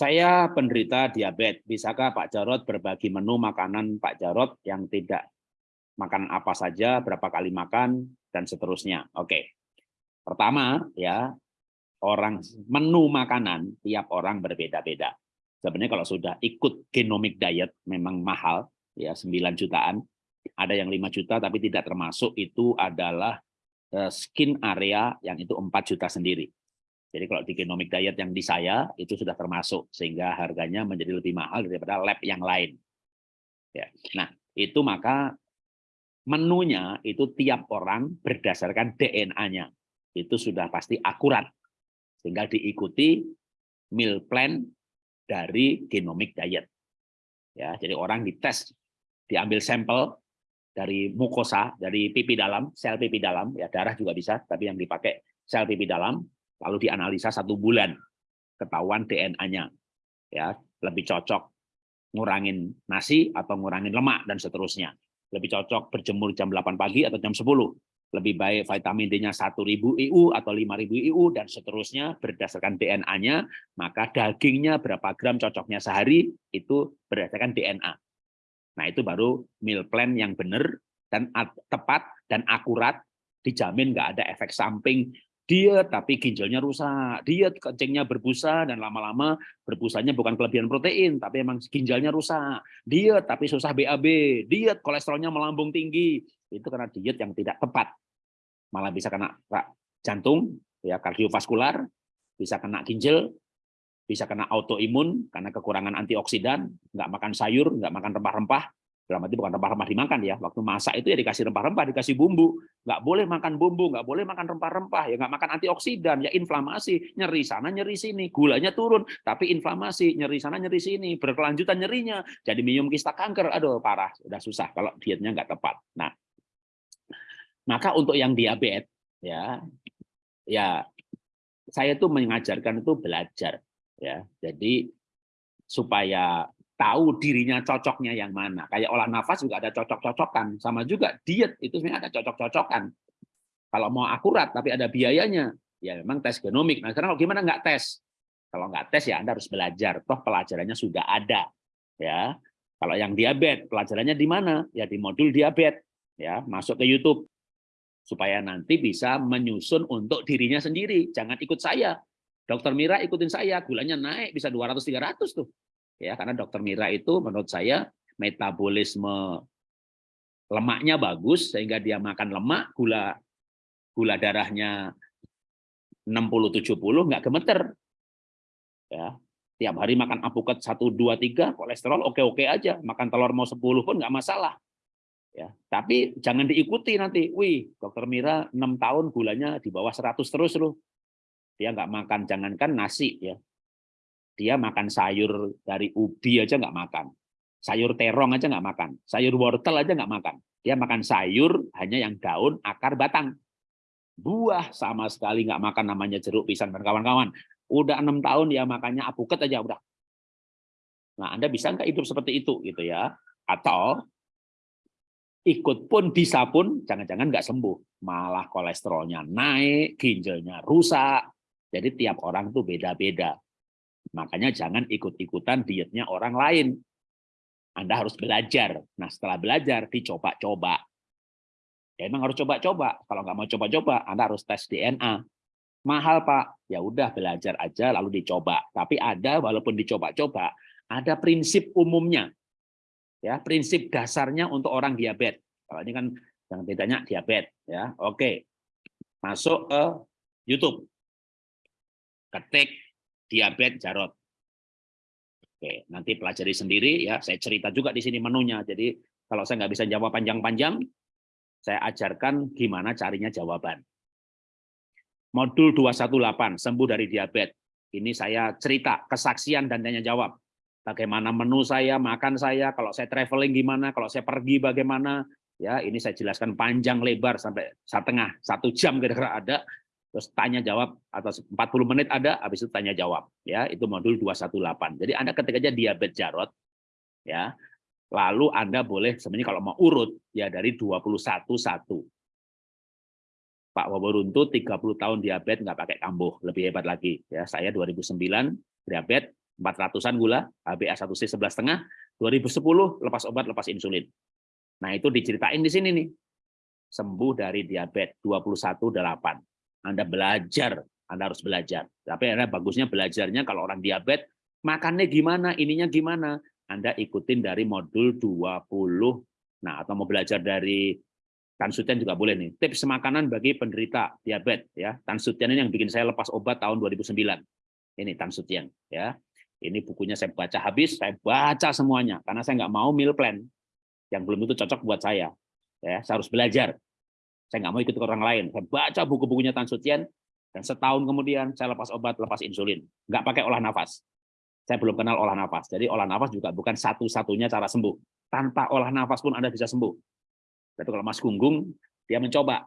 Saya penderita diabetes. Bisakah Pak Jarot berbagi menu makanan Pak Jarot yang tidak makan apa saja, berapa kali makan, dan seterusnya. Oke. Pertama, ya orang menu makanan tiap orang berbeda-beda. Sebenarnya kalau sudah ikut genomic diet memang mahal, ya 9 jutaan. Ada yang 5 juta tapi tidak termasuk itu adalah eh, skin area yang itu 4 juta sendiri. Jadi kalau di genomic diet yang di saya itu sudah termasuk sehingga harganya menjadi lebih mahal daripada lab yang lain. Ya. Nah, itu maka menunya itu tiap orang berdasarkan DNA-nya. Itu sudah pasti akurat. Sehingga diikuti meal plan dari genomic diet. Ya, jadi orang dites, diambil sampel dari mukosa, dari pipi dalam, sel pipi dalam, ya darah juga bisa, tapi yang dipakai sel pipi dalam, lalu dianalisa satu bulan ketahuan DNA-nya ya lebih cocok ngurangin nasi atau ngurangin lemak dan seterusnya. Lebih cocok berjemur jam 8 pagi atau jam 10 lebih baik vitamin D-nya 1000 IU atau 5000 IU dan seterusnya berdasarkan DNA-nya maka dagingnya berapa gram cocoknya sehari itu berdasarkan DNA nah itu baru meal plan yang benar dan tepat dan akurat dijamin nggak ada efek samping diet tapi ginjalnya rusak, diet kencingnya berbusa dan lama-lama berbusanya bukan kelebihan protein tapi emang ginjalnya rusak, diet tapi susah BAB, diet kolesterolnya melambung tinggi, itu karena diet yang tidak tepat. Malah bisa kena jantung, ya kardiovaskular, bisa kena ginjal, bisa kena autoimun karena kekurangan antioksidan, nggak makan sayur, nggak makan rempah-rempah, dalam arti bukan rempah-rempah dimakan ya. Waktu masak itu ya dikasih rempah-rempah dikasih bumbu. Nggak boleh makan bumbu nggak boleh makan rempah-rempah. Ya nggak makan antioksidan ya inflamasi. Nyeri sana nyeri sini. Gulanya turun tapi inflamasi. Nyeri sana nyeri sini. Berkelanjutan nyerinya. Jadi minum kista kanker. Aduh parah. Sudah susah kalau dietnya nggak tepat. Nah. Maka untuk yang diabetes ya. Ya. Saya tuh mengajarkan itu belajar ya. Jadi supaya tahu dirinya cocoknya yang mana. Kayak olah nafas juga ada cocok-cocokan. Sama juga diet itu sebenarnya ada cocok-cocokan. Kalau mau akurat tapi ada biayanya, ya memang tes genomik. Nah sekarang gimana nggak tes? Kalau nggak tes ya Anda harus belajar. Toh pelajarannya sudah ada. ya. Kalau yang diabetes, pelajarannya di mana? Ya di modul diabetes. Ya, masuk ke YouTube supaya nanti bisa menyusun untuk dirinya sendiri. Jangan ikut saya. Dokter Mira ikutin saya, gulanya naik bisa 200 300 tuh ya karena dokter Mira itu menurut saya metabolisme lemaknya bagus sehingga dia makan lemak gula gula darahnya 60 70 nggak gemeter. Ya tiap hari makan apukat 1 2 3 kolesterol oke-oke aja. Makan telur mau 10 pun nggak masalah. Ya tapi jangan diikuti nanti wih dokter Mira 6 tahun gulanya di bawah 100 terus loh. Dia nggak makan jangankan nasi ya dia makan sayur dari ubi aja nggak makan. Sayur terong aja nggak makan. Sayur wortel aja nggak makan. Dia makan sayur hanya yang daun, akar, batang. Buah sama sekali nggak makan namanya jeruk, pisang, dan kawan-kawan. Udah enam tahun dia makannya apuket aja udah. Nah, Anda bisa nggak hidup seperti itu gitu ya? Atau ikut pun bisa pun jangan-jangan nggak sembuh, malah kolesterolnya naik, ginjalnya rusak. Jadi tiap orang tuh beda-beda. Makanya jangan ikut-ikutan dietnya orang lain. Anda harus belajar. Nah setelah belajar, dicoba-coba. Ya emang harus coba-coba. Kalau nggak mau coba-coba, Anda harus tes DNA. Mahal Pak, ya udah belajar aja lalu dicoba. Tapi ada walaupun dicoba-coba, ada prinsip umumnya. Ya, prinsip dasarnya untuk orang diabetes. Kalau ini kan yang bedanya diabetes ya. Oke. Masuk ke YouTube. Ketik diabetes Jarot. Oke, nanti pelajari sendiri ya. Saya cerita juga di sini menunya. Jadi kalau saya nggak bisa jawab panjang-panjang, saya ajarkan gimana carinya jawaban. Modul 218, sembuh dari diabetes. Ini saya cerita, kesaksian dan tanya jawab. Bagaimana menu saya, makan saya, kalau saya traveling gimana, kalau saya pergi bagaimana. Ya, ini saya jelaskan panjang lebar sampai setengah, satu jam kira-kira ada terus tanya jawab atau 40 menit ada habis itu tanya jawab ya itu modul 218 jadi Anda ketika aja diabetes Jarot ya lalu Anda boleh sebenarnya kalau mau urut ya dari 21 satu Pak Waboruntu 30 tahun diabetes nggak pakai kambuh lebih hebat lagi ya saya 2009 diabetes 400-an gula, HbA1c 11,5, 2010 lepas obat, lepas insulin. Nah, itu diceritain di sini nih. Sembuh dari diabetes 21,8. Anda belajar, Anda harus belajar. Tapi Anda bagusnya belajarnya kalau orang diabetes, makannya gimana, ininya gimana. Anda ikutin dari modul 20. Nah, atau mau belajar dari Tan Sutian juga boleh nih. Tips makanan bagi penderita diabetes ya. Tan Sutian ini yang bikin saya lepas obat tahun 2009. Ini Tan Sutian ya. Ini bukunya saya baca habis, saya baca semuanya karena saya nggak mau meal plan yang belum itu cocok buat saya. Ya, saya harus belajar. Saya nggak mau ikut orang lain. Saya baca buku-bukunya Tan Sutian dan setahun kemudian saya lepas obat, lepas insulin. Nggak pakai olah nafas. Saya belum kenal olah nafas. Jadi olah nafas juga bukan satu-satunya cara sembuh. Tanpa olah nafas pun Anda bisa sembuh. Tapi kalau Mas Gunggung, dia mencoba.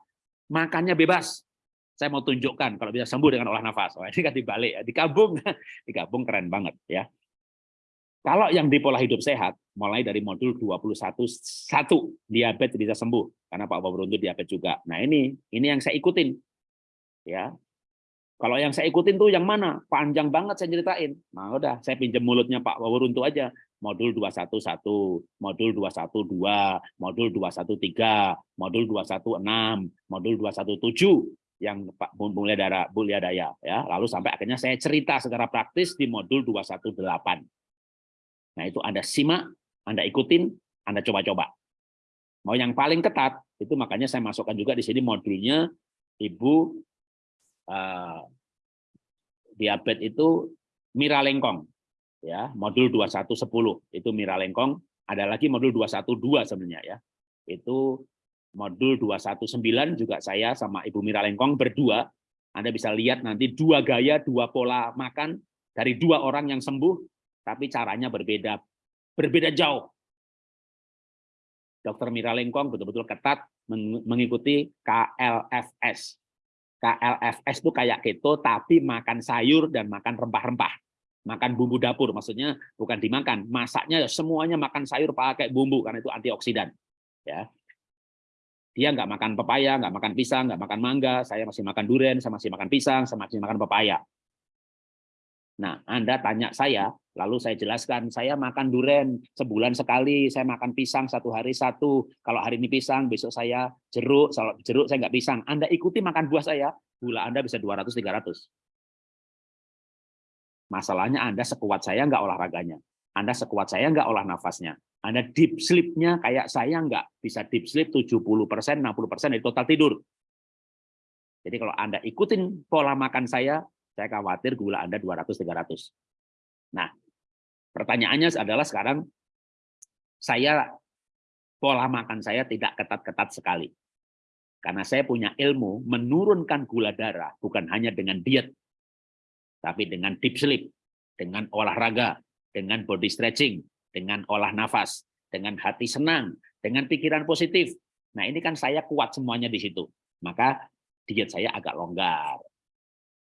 Makannya bebas. Saya mau tunjukkan kalau bisa sembuh dengan olah nafas. Oh, ini kan dibalik, ya. digabung. digabung keren banget. ya. Kalau yang di pola hidup sehat, mulai dari modul 21, satu, diabetes bisa sembuh. Karena Pak Waburuntu diabetes juga. Nah ini, ini yang saya ikutin. ya. Kalau yang saya ikutin tuh yang mana? Panjang banget saya ceritain. Nah udah, saya pinjam mulutnya Pak Waburuntu aja modul 211, modul 212, modul 213, modul 216, modul 217 yang Pak Mulia Dara Mulia Daya ya. Lalu sampai akhirnya saya cerita secara praktis di modul 218. Nah, itu Anda simak, Anda ikutin, Anda coba-coba. Mau yang paling ketat, itu makanya saya masukkan juga di sini modulnya Ibu uh, diabetes itu Mira Lengkong ya. Modul 2110 itu Mira Lengkong. Ada lagi modul 212 sebenarnya ya. Itu modul 219 juga saya sama Ibu Mira Lengkong berdua. Anda bisa lihat nanti dua gaya dua pola makan dari dua orang yang sembuh tapi caranya berbeda. Berbeda jauh. Dokter Mira Lengkong betul-betul ketat mengikuti KLFS KLFS itu kayak keto tapi makan sayur dan makan rempah-rempah. Makan bumbu dapur maksudnya bukan dimakan. Masaknya ya semuanya makan sayur pakai bumbu karena itu antioksidan ya. Dia nggak makan pepaya nggak makan pisang nggak makan mangga. Saya masih makan durian saya masih makan pisang saya masih makan pepaya nah anda tanya saya lalu saya jelaskan saya makan durian sebulan sekali saya makan pisang satu hari satu kalau hari ini pisang besok saya jeruk kalau jeruk saya nggak pisang anda ikuti makan buah saya gula anda bisa 200 300 Masalahnya Anda sekuat saya nggak olahraganya. Anda sekuat saya nggak olah nafasnya. Anda deep sleep-nya kayak saya nggak bisa deep sleep 70%, 60% dari total tidur. Jadi kalau Anda ikutin pola makan saya, saya khawatir gula Anda 200-300. Nah, pertanyaannya adalah sekarang, saya pola makan saya tidak ketat-ketat sekali. Karena saya punya ilmu menurunkan gula darah, bukan hanya dengan diet, tapi dengan deep sleep, dengan olahraga, dengan body stretching, dengan olah nafas, dengan hati senang, dengan pikiran positif. Nah ini kan saya kuat semuanya di situ. Maka diet saya agak longgar.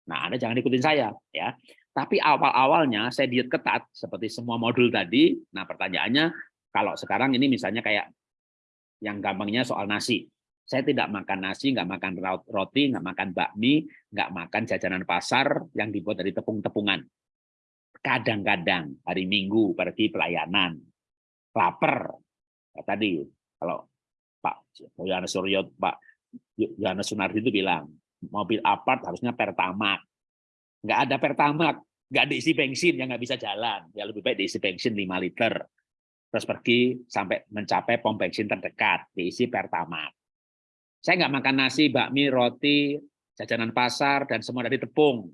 Nah Anda jangan ikutin saya. ya. Tapi awal-awalnya saya diet ketat, seperti semua modul tadi. Nah pertanyaannya, kalau sekarang ini misalnya kayak yang gampangnya soal nasi. Saya tidak makan nasi, nggak makan roti, nggak makan bakmi, nggak makan jajanan pasar yang dibuat dari tepung-tepungan. Kadang-kadang hari Minggu pergi pelayanan, lapar. Ya, tadi kalau Pak Yohanes Suryo, Pak Yohanes Sunardi itu bilang, mobil apart harusnya pertamak. Nggak ada pertamak, nggak diisi bensin, yang nggak bisa jalan. Ya lebih baik diisi bensin 5 liter. Terus pergi sampai mencapai pom bensin terdekat, diisi pertamak. Saya nggak makan nasi, bakmi, roti, jajanan pasar, dan semua dari tepung.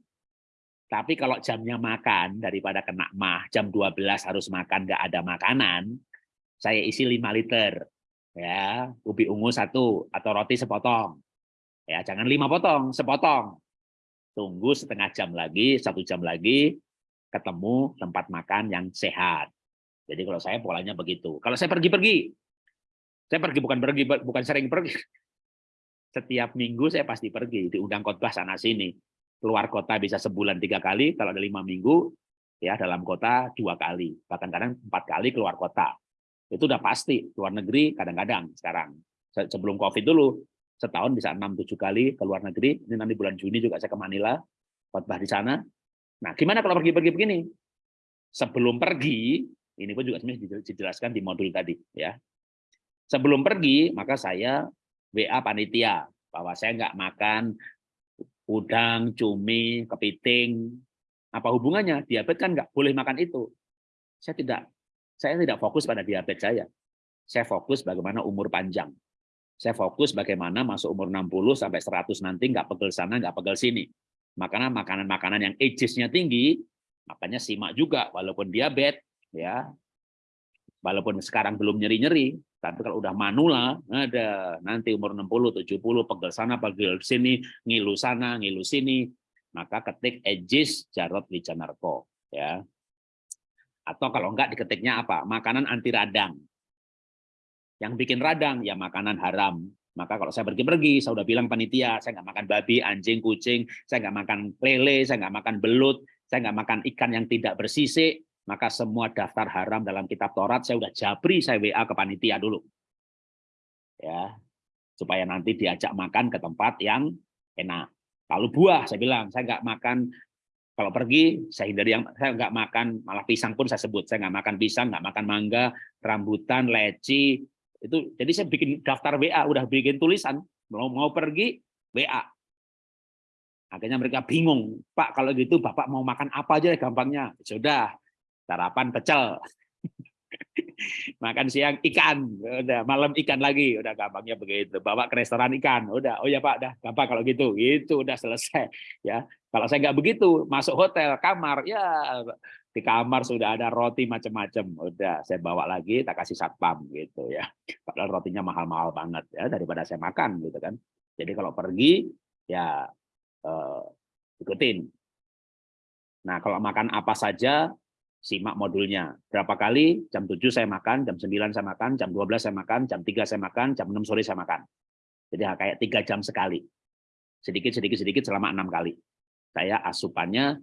Tapi kalau jamnya makan, daripada kena mah, jam 12 harus makan, nggak ada makanan, saya isi 5 liter. ya Ubi ungu satu, atau roti sepotong. Ya Jangan lima potong, sepotong. Tunggu setengah jam lagi, satu jam lagi, ketemu tempat makan yang sehat. Jadi kalau saya polanya begitu. Kalau saya pergi-pergi, saya pergi bukan pergi bukan sering pergi, setiap minggu saya pasti pergi diundang khotbah sana sini keluar kota bisa sebulan tiga kali kalau ada lima minggu ya dalam kota dua kali bahkan kadang empat kali keluar kota itu udah pasti luar negeri kadang-kadang sekarang sebelum covid dulu setahun bisa enam tujuh kali ke luar negeri ini nanti bulan Juni juga saya ke Manila khotbah di sana nah gimana kalau pergi-pergi begini sebelum pergi, ini pun juga dijelaskan di modul tadi ya. Sebelum pergi, maka saya WA panitia bahwa saya nggak makan udang, cumi, kepiting. Apa hubungannya? Diabetes kan nggak boleh makan itu. Saya tidak saya tidak fokus pada diabetes saya. Saya fokus bagaimana umur panjang. Saya fokus bagaimana masuk umur 60 sampai 100 nanti nggak pegel sana, nggak pegel sini. Makanya makanan-makanan yang ages-nya tinggi, makanya simak juga walaupun diabetes ya. Walaupun sekarang belum nyeri-nyeri, tapi kalau udah manula, ada nanti umur 60, 70, pegel sana, pegel sini, ngilu sana, ngilu sini, maka ketik ages Jarot Wijanarko ya. Atau kalau enggak diketiknya apa? Makanan anti radang. Yang bikin radang ya makanan haram. Maka kalau saya pergi-pergi, saya udah bilang panitia, saya nggak makan babi, anjing, kucing, saya nggak makan lele, saya nggak makan belut, saya nggak makan ikan yang tidak bersisik, maka semua daftar haram dalam kitab Taurat saya udah jabri, saya WA ke panitia dulu. Ya, supaya nanti diajak makan ke tempat yang enak. Kalau buah, saya bilang, saya nggak makan kalau pergi saya hindari yang saya nggak makan malah pisang pun saya sebut saya nggak makan pisang nggak makan mangga rambutan leci itu jadi saya bikin daftar WA, udah bikin tulisan mau mau pergi WA. Akhirnya mereka bingung, Pak kalau gitu Bapak mau makan apa aja gampangnya? Sudah, sarapan pecel. makan siang ikan, udah malam ikan lagi, udah gampangnya begitu. Bawa ke restoran ikan, udah. Oh ya Pak, udah gampang kalau gitu. Itu udah selesai ya. Kalau saya nggak begitu, masuk hotel, kamar, ya di kamar sudah ada roti macam-macam. Udah saya bawa lagi, tak kasih satpam gitu ya. Padahal rotinya mahal-mahal banget ya daripada saya makan gitu kan. Jadi kalau pergi ya eh, ikutin. Nah, kalau makan apa saja simak modulnya. Berapa kali? Jam 7 saya makan, jam 9 saya makan, jam 12 saya makan, jam 3 saya makan, jam 6 sore saya makan. Jadi kayak tiga jam sekali. Sedikit, sedikit, sedikit selama enam kali. Saya asupannya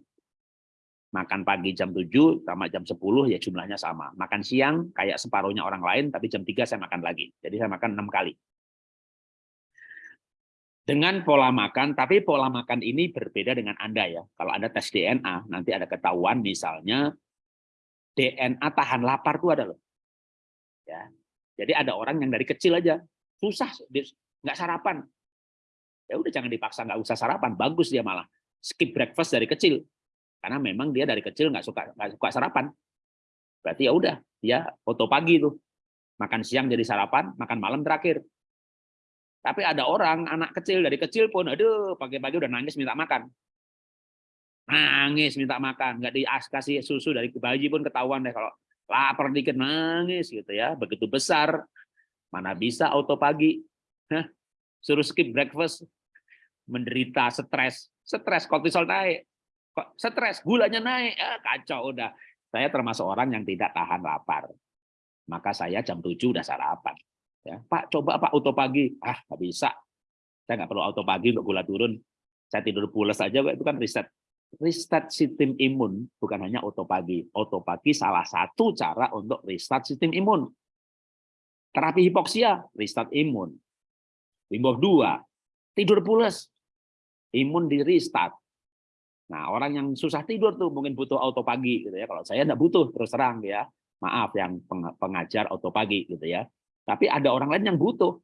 makan pagi jam 7 sama jam 10 ya jumlahnya sama. Makan siang kayak separuhnya orang lain, tapi jam 3 saya makan lagi. Jadi saya makan enam kali. Dengan pola makan, tapi pola makan ini berbeda dengan Anda ya. Kalau Anda tes DNA, nanti ada ketahuan misalnya DNA tahan lapar itu ada loh. Ya. Jadi ada orang yang dari kecil aja susah nggak sarapan. Ya udah jangan dipaksa nggak usah sarapan, bagus dia malah skip breakfast dari kecil karena memang dia dari kecil nggak suka nggak suka sarapan. Berarti ya udah dia foto pagi tuh. Makan siang jadi sarapan makan malam terakhir. Tapi ada orang anak kecil dari kecil pun aduh pagi-pagi udah nangis minta makan. Nangis minta makan nggak dikasih susu dari bayi pun ketahuan deh kalau lapar dikit nangis gitu ya. Begitu besar mana bisa auto pagi. Hah? suruh skip breakfast. Menderita stres. Stres kortisol naik kok stres, gulanya naik, ya, kacau udah. Saya termasuk orang yang tidak tahan lapar. Maka saya jam 7 udah sarapan. Ya, Pak, coba Pak auto pagi. Ah, nggak bisa. Saya nggak perlu auto pagi untuk gula turun. Saya tidur pulas aja, itu kan riset. Restart sistem imun bukan hanya auto pagi. Auto pagi salah satu cara untuk restart sistem imun. Terapi hipoksia, restart imun. Wim 2, tidur pulas. Imun di restart Nah, orang yang susah tidur tuh mungkin butuh auto pagi gitu ya. Kalau saya enggak butuh terus terang ya. Maaf yang pengajar auto pagi gitu ya. Tapi ada orang lain yang butuh.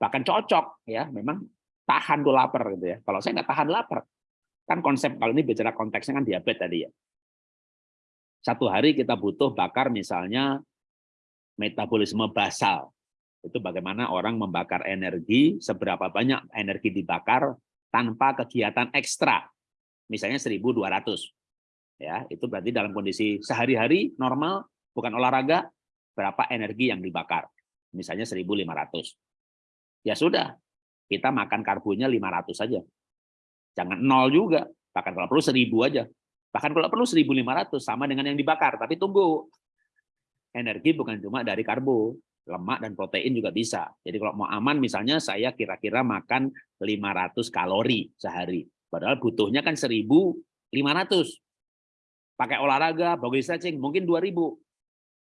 Bahkan cocok ya, memang tahan tuh lapar gitu ya. Kalau saya nggak tahan lapar. Kan konsep kalau ini bicara konteksnya kan diabetes tadi ya. Satu hari kita butuh bakar misalnya metabolisme basal. Itu bagaimana orang membakar energi, seberapa banyak energi dibakar tanpa kegiatan ekstra misalnya 1.200. Ya, itu berarti dalam kondisi sehari-hari normal, bukan olahraga, berapa energi yang dibakar. Misalnya 1.500. Ya sudah, kita makan karbonya 500 saja. Jangan nol juga, bahkan kalau perlu 1.000 aja. Bahkan kalau perlu 1.500 sama dengan yang dibakar, tapi tunggu. Energi bukan cuma dari karbo, lemak dan protein juga bisa. Jadi kalau mau aman misalnya saya kira-kira makan 500 kalori sehari. Padahal butuhnya kan 1.500. Pakai olahraga, bagi stretching, mungkin 2.000.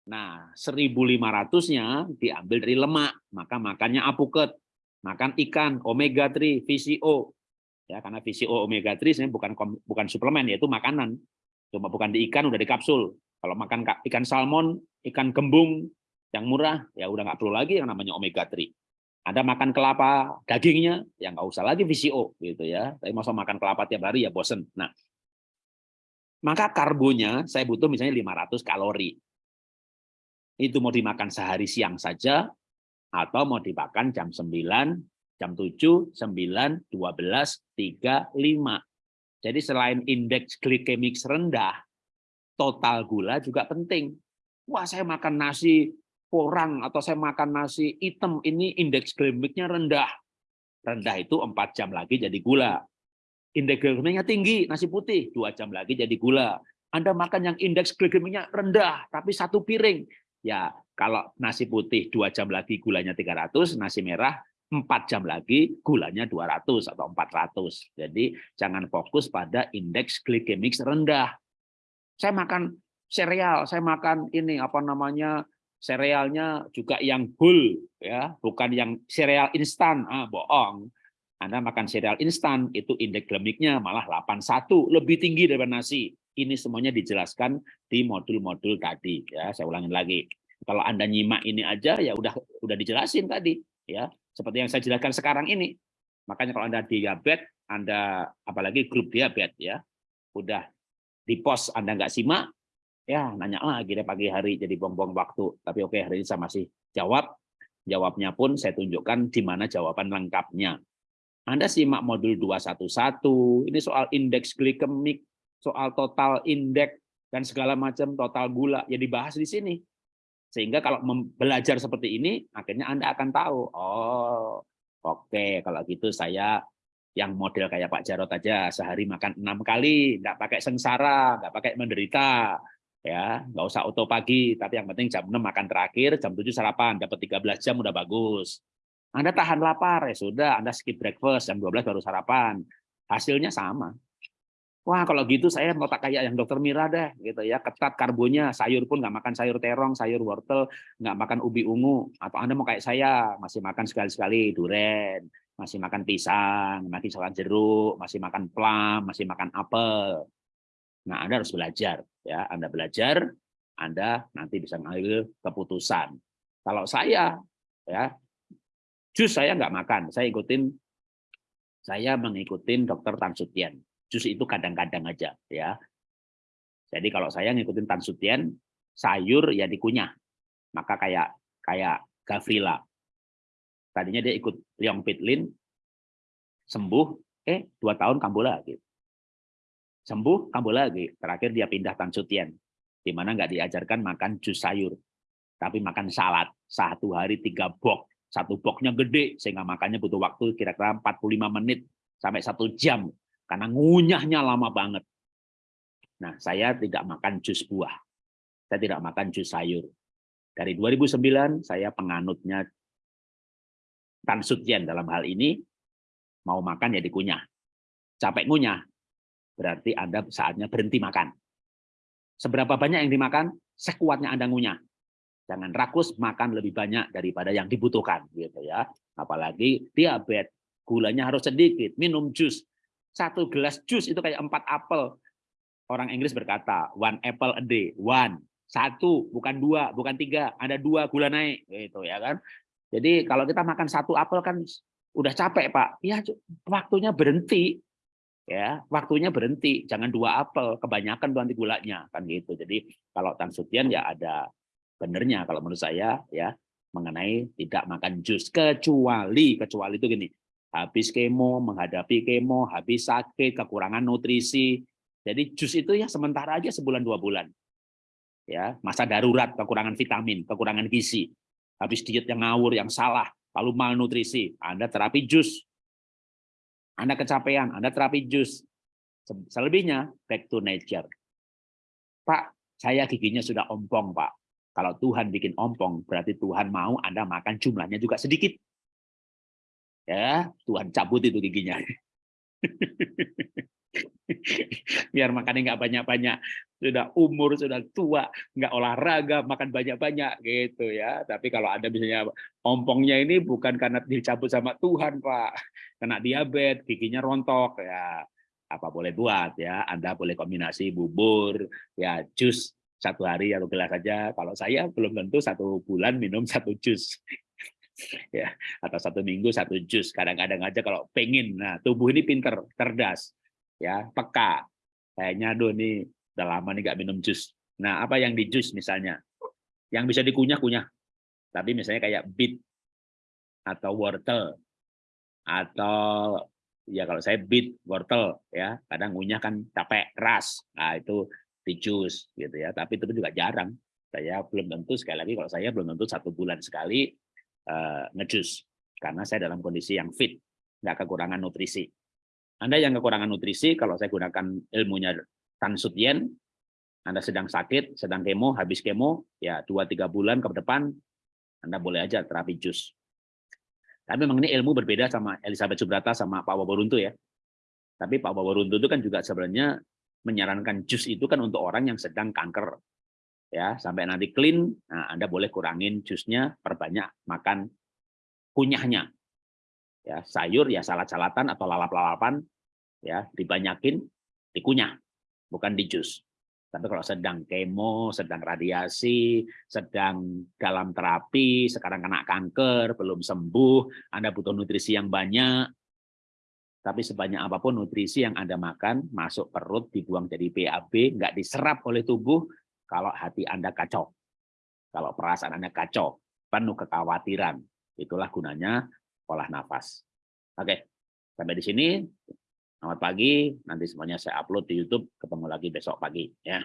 Nah, 1.500-nya diambil dari lemak, maka makannya apuket. Makan ikan, omega-3, VCO. Ya, karena VCO omega-3 sebenarnya bukan bukan suplemen, yaitu makanan. Cuma bukan di ikan, udah di kapsul. Kalau makan ikan salmon, ikan gembung, yang murah, ya udah nggak perlu lagi yang namanya omega-3. Anda makan kelapa dagingnya, yang nggak usah lagi VCO gitu ya. Tapi masa makan kelapa tiap hari ya bosen. Nah, maka karbonya saya butuh misalnya 500 kalori. Itu mau dimakan sehari siang saja, atau mau dimakan jam 9, jam 7, 9, 12, 3, 5. Jadi selain indeks glikemik rendah, total gula juga penting. Wah, saya makan nasi porang atau saya makan nasi hitam ini indeks glikemiknya rendah. Rendah itu empat jam lagi jadi gula. Indeks glikemiknya tinggi, nasi putih, dua jam lagi jadi gula. Anda makan yang indeks glikemiknya rendah, tapi satu piring. Ya, kalau nasi putih dua jam lagi gulanya 300, nasi merah empat jam lagi gulanya 200 atau 400. Jadi jangan fokus pada indeks glikemik rendah. Saya makan sereal, saya makan ini apa namanya serealnya juga yang whole ya, bukan yang sereal instan. Ah, bohong. Anda makan sereal instan itu indeks glikemiknya malah 81, lebih tinggi daripada nasi. Ini semuanya dijelaskan di modul-modul tadi ya. Saya ulangin lagi. Kalau Anda nyimak ini aja ya udah udah dijelasin tadi ya. Seperti yang saya jelaskan sekarang ini. Makanya kalau Anda diabetes, Anda apalagi grup diabetes ya. Udah di pos Anda nggak simak, ya nanya lagi deh pagi hari jadi bong-bong waktu. Tapi oke hari ini saya masih jawab. Jawabnya pun saya tunjukkan di mana jawaban lengkapnya. Anda simak modul 211, ini soal indeks glikemik, soal total indeks dan segala macam total gula ya dibahas di sini. Sehingga kalau belajar seperti ini, akhirnya Anda akan tahu, oh oke kalau gitu saya yang model kayak Pak Jarot aja sehari makan enam kali, nggak pakai sengsara, nggak pakai menderita, ya nggak usah auto pagi, tapi yang penting jam 6 makan terakhir, jam 7 sarapan, dapat 13 jam udah bagus. Anda tahan lapar, ya sudah, Anda skip breakfast, jam 12 baru sarapan. Hasilnya sama. Wah kalau gitu saya mau tak kayak yang dokter Mira deh gitu ya ketat karbonnya sayur pun nggak makan sayur terong sayur wortel nggak makan ubi ungu atau anda mau kayak saya masih makan sekali-sekali duren masih makan pisang masih makan jeruk masih makan plum masih makan apel nah anda harus belajar ya anda belajar anda nanti bisa mengambil keputusan kalau saya ya jus saya nggak makan saya ikutin saya mengikutin dokter Tan Sutien jus itu kadang-kadang aja ya. Jadi kalau saya ngikutin Tan Sutien, sayur ya dikunyah. Maka kayak kayak Gavrila. Tadinya dia ikut Liang Pitlin, sembuh, eh dua tahun kambuh lagi. Sembuh, kambuh lagi. Terakhir dia pindah Tan Sutien, di mana nggak diajarkan makan jus sayur, tapi makan salad. Satu hari tiga bok. Satu boknya gede, sehingga makannya butuh waktu kira-kira 45 menit sampai satu jam karena ngunyahnya lama banget. Nah, saya tidak makan jus buah. Saya tidak makan jus sayur. Dari 2009 saya penganutnya Tan Sutien dalam hal ini mau makan ya dikunyah. Capek ngunyah, berarti Anda saatnya berhenti makan. Seberapa banyak yang dimakan, sekuatnya Anda ngunyah. Jangan rakus makan lebih banyak daripada yang dibutuhkan gitu ya. Apalagi diabetes, gulanya harus sedikit, minum jus satu gelas jus itu kayak empat apel. Orang Inggris berkata, one apple a day, one. Satu, bukan dua, bukan tiga. Ada dua gula naik. gitu ya kan. Jadi kalau kita makan satu apel kan udah capek Pak. Ya waktunya berhenti. Ya Waktunya berhenti. Jangan dua apel, kebanyakan nanti gulanya. kan gitu. Jadi kalau Tan Sutian ya ada benernya kalau menurut saya ya mengenai tidak makan jus kecuali kecuali itu gini habis kemo, menghadapi kemo, habis sakit, kekurangan nutrisi. Jadi jus itu ya sementara aja sebulan dua bulan. Ya, masa darurat, kekurangan vitamin, kekurangan gizi. Habis diet yang ngawur, yang salah, lalu malnutrisi, Anda terapi jus. Anda kecapean, Anda terapi jus. Selebihnya back to nature. Pak, saya giginya sudah ompong, Pak. Kalau Tuhan bikin ompong, berarti Tuhan mau Anda makan jumlahnya juga sedikit ya Tuhan cabut itu giginya biar makannya nggak banyak-banyak sudah umur sudah tua nggak olahraga makan banyak-banyak gitu ya tapi kalau ada misalnya ompongnya ini bukan karena dicabut sama Tuhan Pak kena diabetes giginya rontok ya apa boleh buat ya Anda boleh kombinasi bubur ya jus satu hari atau gelas saja. Kalau saya belum tentu satu bulan minum satu jus. ya atau satu minggu satu jus. Kadang-kadang aja kalau pengen. Nah, tubuh ini pinter, cerdas, ya peka. Kayaknya aduh nih udah lama nih nggak minum jus. Nah, apa yang di jus misalnya? Yang bisa dikunyah-kunyah. Tapi misalnya kayak beet atau wortel atau ya kalau saya beet wortel ya kadang ngunyah kan capek keras nah itu di jus gitu ya tapi itu juga jarang saya belum tentu sekali lagi kalau saya belum tentu satu bulan sekali uh, ngejus karena saya dalam kondisi yang fit nggak kekurangan nutrisi anda yang kekurangan nutrisi kalau saya gunakan ilmunya Tan Sutien anda sedang sakit sedang kemo habis kemo ya dua tiga bulan ke depan anda boleh aja terapi jus tapi memang ini ilmu berbeda sama Elizabeth Subrata sama Pak Waboruntu ya tapi Pak Waboruntu itu kan juga sebenarnya menyarankan jus itu kan untuk orang yang sedang kanker. Ya, sampai nanti clean, nah Anda boleh kurangin jusnya, perbanyak makan kunyahnya. Ya, sayur ya salad-salatan atau lalap-lalapan ya, dibanyakin dikunyah, bukan di jus. Tapi kalau sedang kemo, sedang radiasi, sedang dalam terapi, sekarang kena kanker, belum sembuh, Anda butuh nutrisi yang banyak, tapi sebanyak apa pun nutrisi yang Anda makan, masuk perut, dibuang jadi BAB, nggak diserap oleh tubuh, kalau hati Anda kacau. Kalau perasaan Anda kacau, penuh kekhawatiran. Itulah gunanya olah nafas. Oke, sampai di sini. Selamat pagi, nanti semuanya saya upload di YouTube, ketemu lagi besok pagi. ya.